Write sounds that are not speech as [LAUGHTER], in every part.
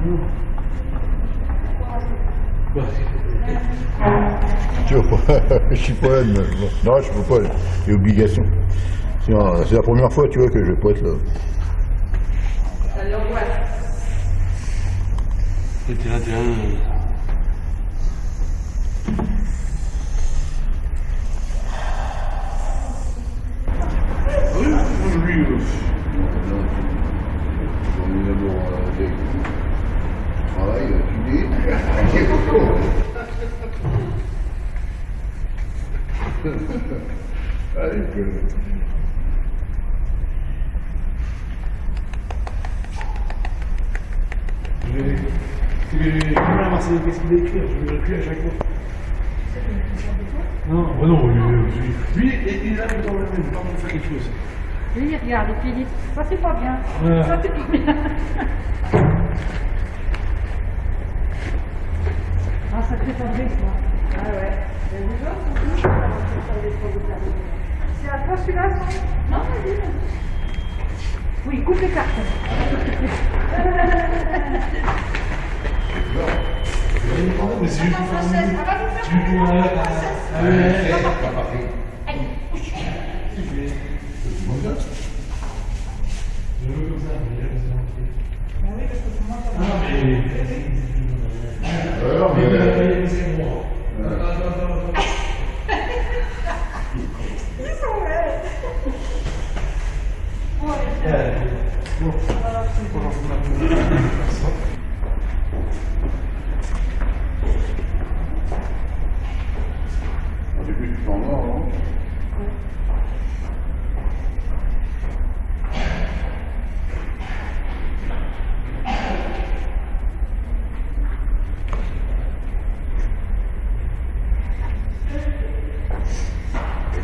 [LAUGHS] je suis poète, non, je suis poète, j'ai obligation. C'est la première fois, tu vois, que je poète là. C'était. Allez, que... Je vais. C'est les. Comment la Marseillaise, qu'est-ce qu'il a écrit Je vais l'écrire à chaque fois. Non, bah non, lui, lui, il est là dans le même, faire quelque chose. Lui, il regarde et puis il dit Ça, c'est pas bien. Ça, c'est pas bien. Ah, ça fait Fabrice, moi. Ah ouais. C'est à toi celui-là, Non, vas-y. Oui, coupe les cartes. Mais c'est juste pour faire un Française, ça va nous faire C'est juste pour un. Ouais, Allez. Je veux comme ça, mais là, c'est Alors, Mais. Au début, tu t'en vas, non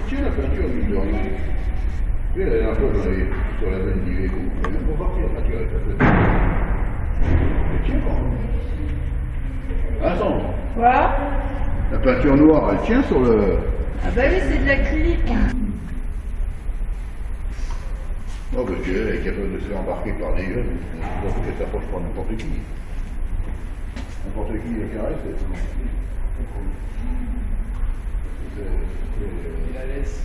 Tiens, la peinture, mine de rien. Tu sais, la dernière fois, j'en avais sur la veine d'Iveco. Elle est même pas peinture, elle est faite. Elle tient quand même. Attends, Quoi? La peinture noire, elle tient sur le... Ah bah oui, c'est de l'acrylique. Oh, parce qu'elle est capable de se faire embarquer par des jeunes. Donc, elle s'approche par n'importe qui. N'importe qui la caresse, c'est- Il la laisse.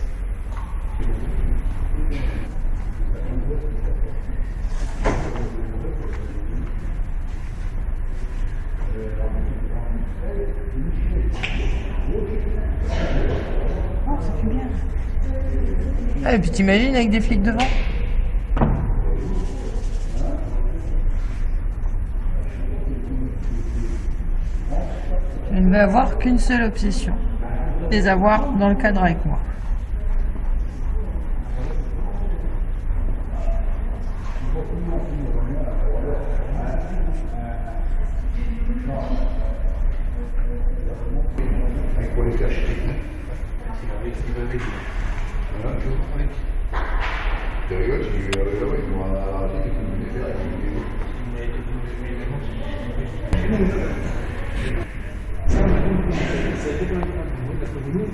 Oh, bien. Ah, et puis t'imagines avec des flics devant Je ne vais avoir qu'une seule obsession. Les avoir dans le cadre avec moi. Avec, avec. Voilà. Tu rigoles, ils ils faire, ils Ça a été quand même pas. Parce que nous,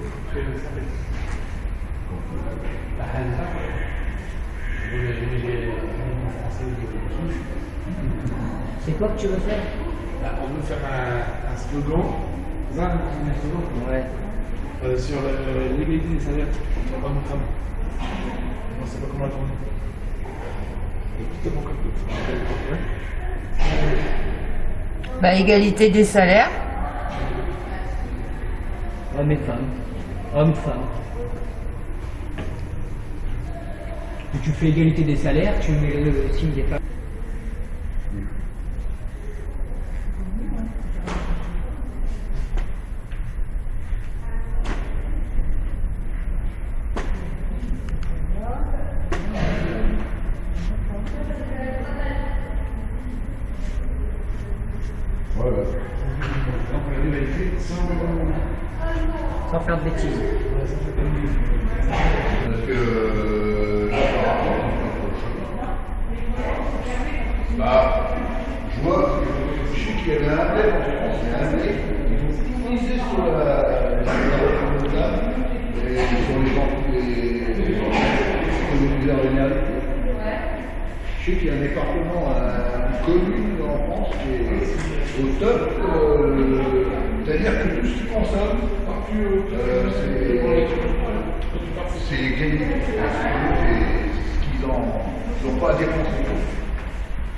c'est C'est quoi que tu veux faire? Bah, on veut faire un slogan. Ouais. euh, sur l'égalité des salaires entre hommes et femmes. On ne sait pas comment la tourner. Et tout est bon comme tout. Ouais. Bah, égalité des salaires. Hommes et femmes. Hommes, femmes. Tu fais égalité des salaires, tu mets le signe des femmes. Ouais, ouais. Donc, on a l'égalité sans. Sans faire de bêtises. Euh, là, par rapport bah, je vois, je sais qu'il y avait un bled en France, il y a un ils ont tout misé sur la, la, la, la et sur les gens, les, les, les, les réalité. Je sais qu'il y a un département, un commune en France qui est au top. euh, C'est-à-dire que tout ce qu'ils consomment, euh, c'est gagné. C'est ce qu'ils n'ont pas à dépenser.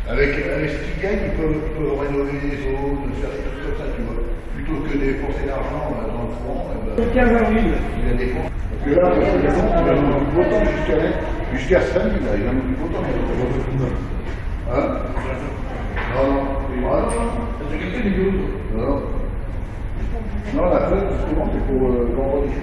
Avec, avec ce qu'ils gagnent, ils peuvent, rénover les zones, faire des trucs comme ça, tu vois. Plutôt que de dépenser l'argent euh, dans le courant, eh ben, 15 avril. il a dépense. Parce que là, il a du temps jusqu'à jusqu'à samedi, là, il a eu du beau temps. Hein? Non, non. Ah, non. Non, non. Non, la fête, justement, c'est pour euh, vendredi, je.